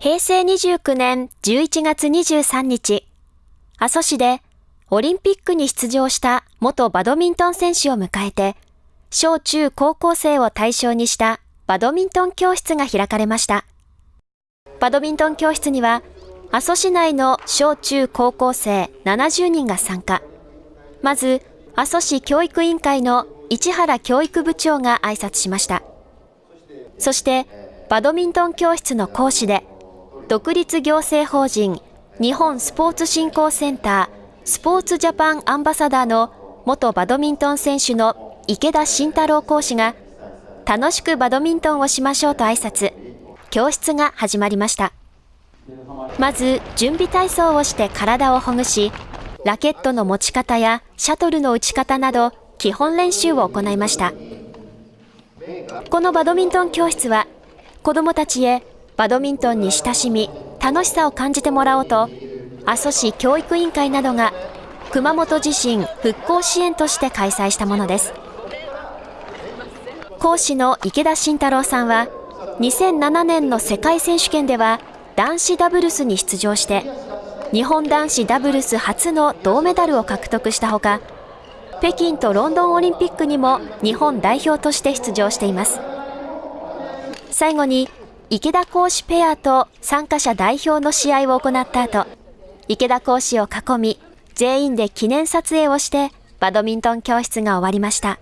平成29年11月23日、阿蘇市でオリンピックに出場した元バドミントン選手を迎えて、小中高校生を対象にしたバドミントン教室が開かれました。バドミントン教室には、阿蘇市内の小中高校生70人が参加。まず、阿蘇市教育委員会の市原教育部長が挨拶しました。そして、バドミントン教室の講師で、独立行政法人日本スポーツ振興センタースポーツジャパンアンバサダーの元バドミントン選手の池田慎太郎講師が、楽しくバドミントンをしましょうと挨拶、教室が始まりました。まず、準備体操をして体をほぐし、ラケットの持ち方やシャトルの打ち方など、基本練習を行いました。このバドミントン教室は、子供たちへバドミントンに親しみ、楽しさを感じてもらおうと、阿蘇市教育委員会などが熊本地震復興支援として開催したものです。講師の池田慎太郎さんは、2007年の世界選手権では男子ダブルスに出場して、日本男子ダブルス初の銅メダルを獲得したほか、北京とロンドンオリンピックにも日本代表として出場しています。最後に、池田講師ペアと参加者代表の試合を行った後、池田講師を囲み、全員で記念撮影をして、バドミントン教室が終わりました。